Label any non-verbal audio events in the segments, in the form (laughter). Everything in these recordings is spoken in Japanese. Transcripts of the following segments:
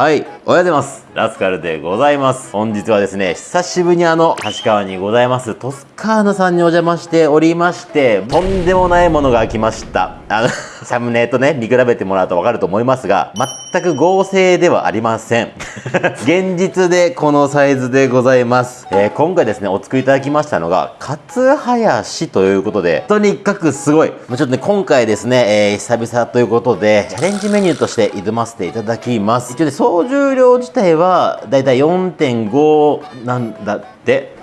はい、おはようございます。ラスカルでございます。本日はですね、久しぶりにあの、橋川にございます、トスカーナさんにお邪魔しておりまして、とんでもないものが来ました。あのサムネとね、見比べてもらうとわかると思いますが、全く合成ではありません。(laughs) 現実でこのサイズでございます。えー、今回ですね、お作りいただきましたのが、カツハヤシということで、とにかくすごい。ちょっとね、今回ですね、えー、久々ということで、チャレンジメニューとして挑ませていただきます。一応ね、総重量自体はだいたい4.5なんだって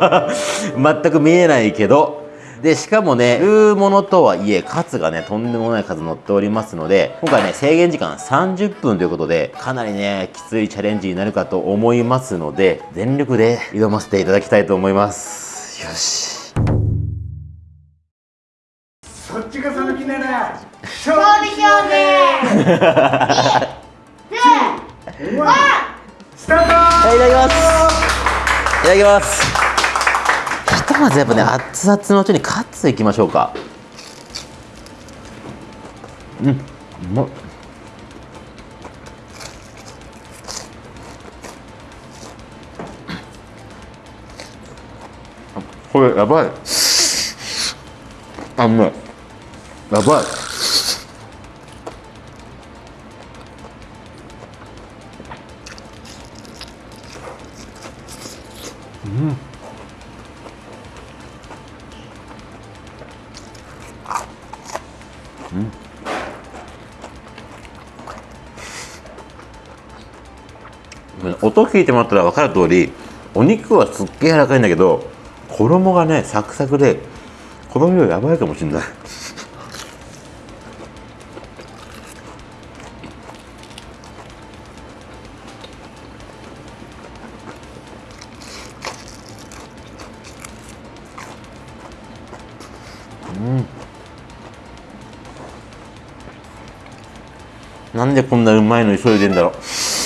(laughs) 全く見えないけどでしかもね言うものとはいえカツがねとんでもない数乗っておりますので今回ね制限時間30分ということでかなりねきついチャレンジになるかと思いますので全力で挑ませていただきたいと思います。よし。そっちがその気ならそうでしょうね。スタート。いただきます。いただきます。ひとまずやっぱね熱々のうちにカツいきましょうか。うんうまっこれやばい。あうまい。やばい音聞いてもらったら分かる通りお肉はすっげえ柔らかいんだけど衣がねサクサクでこの量やばいかもしれない。うん。なんでこんなうまいの急いでんだろう。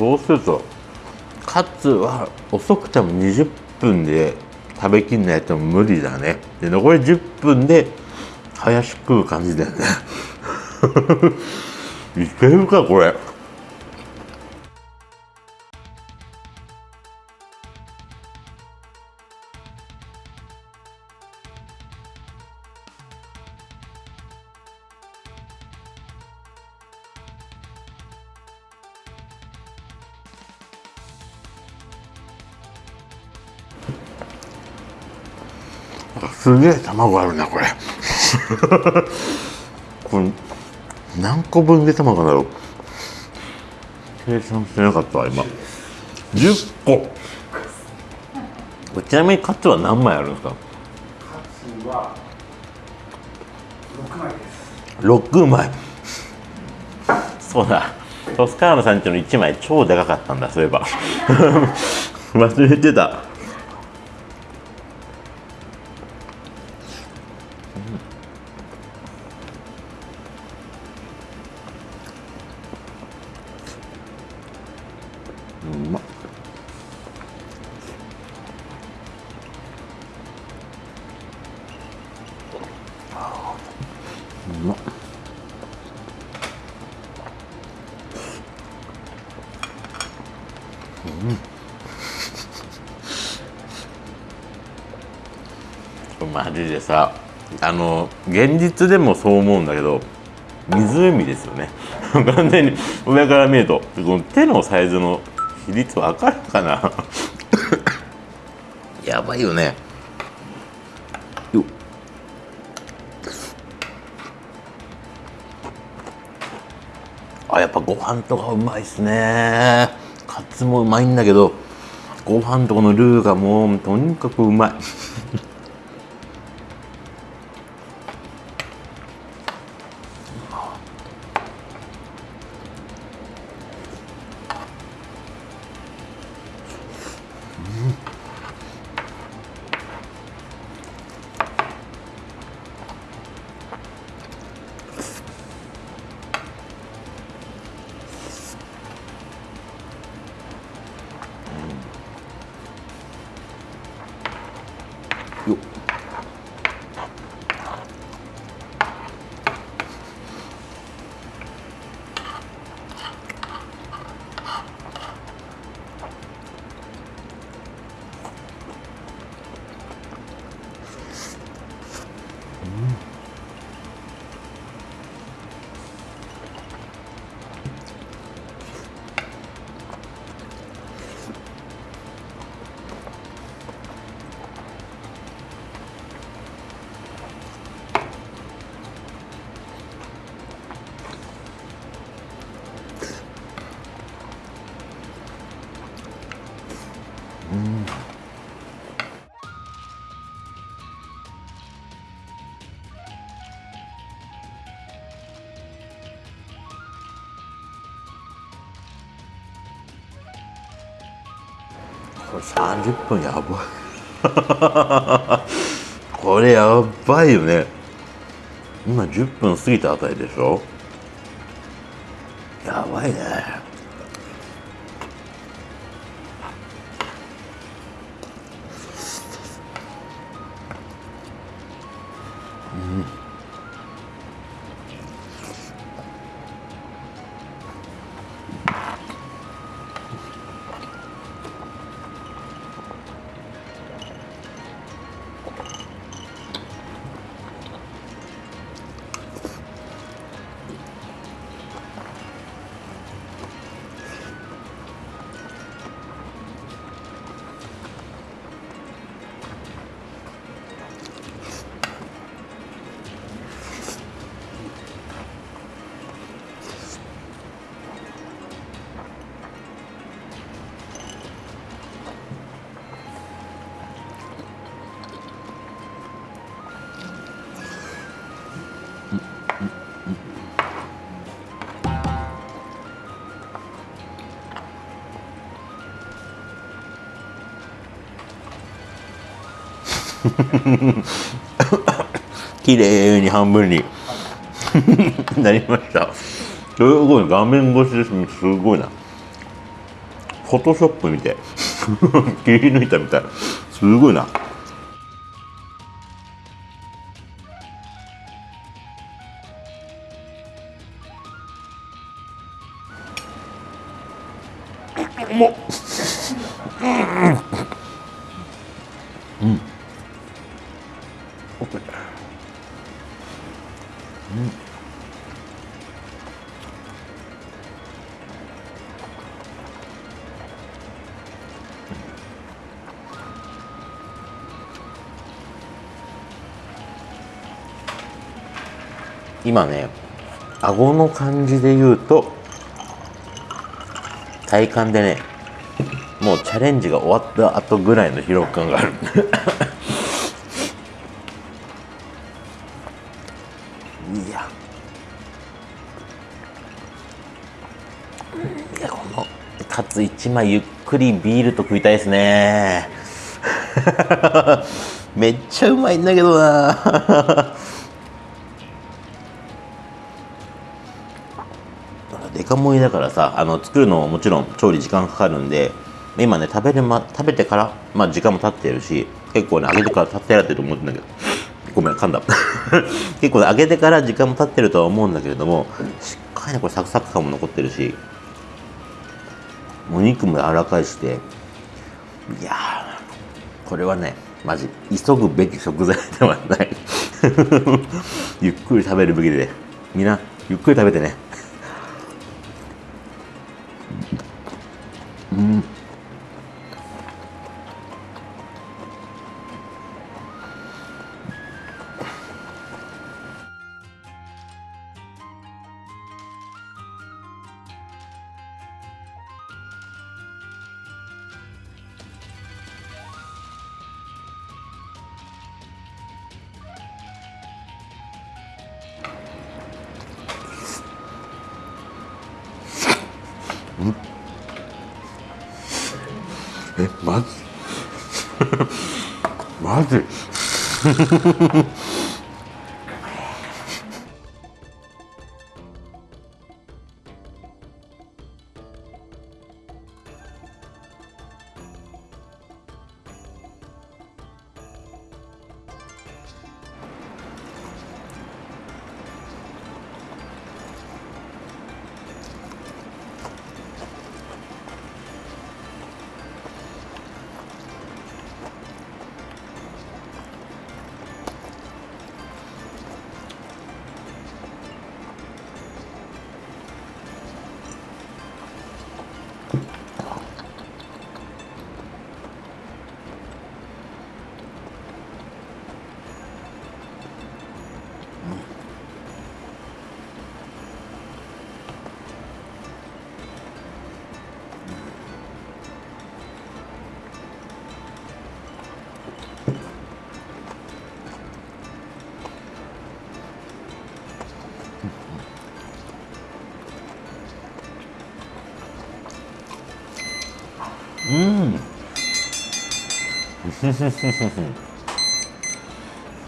そうするとカツは遅くても20分で食べきんないと無理だね。で残り10分で林食う感じだよね。(laughs) いけるかこれ。すげえ卵あるなこれ。(laughs) これ何個分で卵だろう計算してなかったわ今。10個。ちなみにカツは何枚あるんですか？カツは6枚です。6枚。そうだ。トスカーノさんちの1枚超でかかったんだそういえば。(laughs) 忘れてたうん。マジでさあの現実でもそう思うんだけど湖ですよね。(laughs) 完全に上から見るとこの手のサイズの比率わかるかな？(laughs) やばいよね。よっ。あやっぱご飯とかうまいっすね。カツもうまいんだけどご飯とこのルーがもうとにかくうまい。これ30分やばい (laughs) これやばいよね。今10分過ぎたあたりでしょ？やばいね。(laughs) 綺麗に半分に。(laughs) なりました。すごい。画面越しですすごいな。フォトショップ見て。(laughs) 切り抜いたみたい。すごいな。もう。今ね顎の感じで言うと体感でねもうチャレンジが終わった後ぐらいの疲労感がある。(laughs) いや。いやこのカツ1枚ゆっくりビールと食いたいですね。(laughs) めっちゃうまいんだけどな。カ盛りだからさあの作るのももちろん調理時間かかるんで今ね食べる、ま、食べてから、まあ、時間も経ってるし結構ね揚げてから経ってられてると思うんだけどごめん噛んだ。(laughs) 結構ね揚げてから時間も経ってるとは思うんだけれどもしっかりねこれサクサク感も残ってるしお肉も柔らかいしていやこれはねマジ急ぐべき食材ではない。(laughs) ゆっくり食べるべきでみんなゆっくり食べてね。マジ。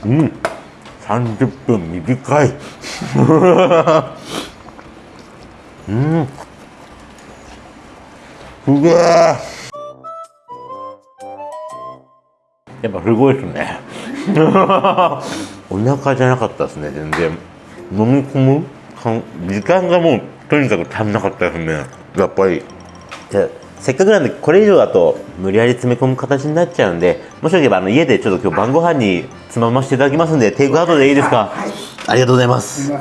うん。30分短い。うん。すげえやっぱすごいですね。(laughs) お腹じゃなかったですね全然。飲み込む時間がもうとにかく足んなかったですね。やっぱり。でせっかくなんでこれ以上だと無理やり詰め込む形になっちゃうんでもしよければあの家でちょっと今日晩ご飯につまませていただきますんでテイクアウトでいいですか、ありがとうございます。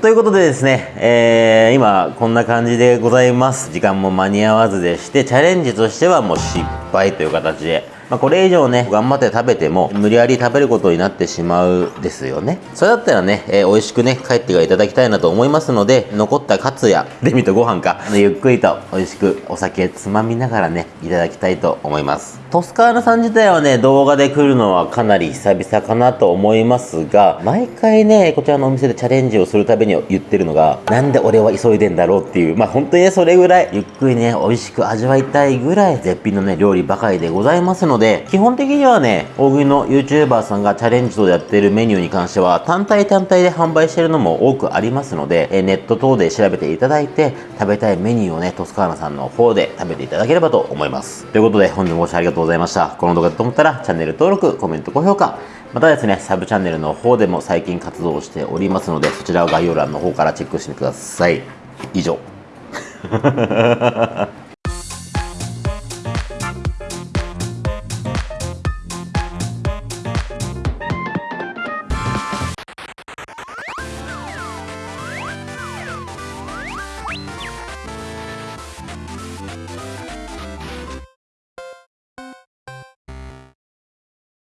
ということでですね、えー今こんな感じでございます。時間も間に合わずでしてチャレンジとしてはもう失敗という形で、まあ、これ以上ね頑張って食べても無理やり食べることになってしまうですよね。それだったらね、えー美味しくね帰っていただきたいなと思いますので残ったカツやデミとご飯かゆっくりと美味しくお酒つまみながらねいただきたいと思います。トスカーナさん自体はね動画で来るのはかなり久々かなと思いますが毎回ねこちらのお店でチャレンジをするたびに言ってるのがなんで俺は急いでんだろうっていうまあ本当にねそれぐらいゆっくりね美味しく味わいたいぐらい絶品のね料理ばかりでございますのでので基本的にはね大食いの YouTuber さんがチャレンジとやってるメニューに関しては単体単体で販売してるのも多くありますのでえネット等で調べていただいて食べたいメニューをねトスカーナさんの方で食べていただければと思いますということで本日もご視聴ありがとうございましたこの動画だと思ったらチャンネル登録コメント高評価またですね、サブチャンネルの方でも最近活動しておりますので、そちらを概要欄の方からチェックしてください。以上。(laughs)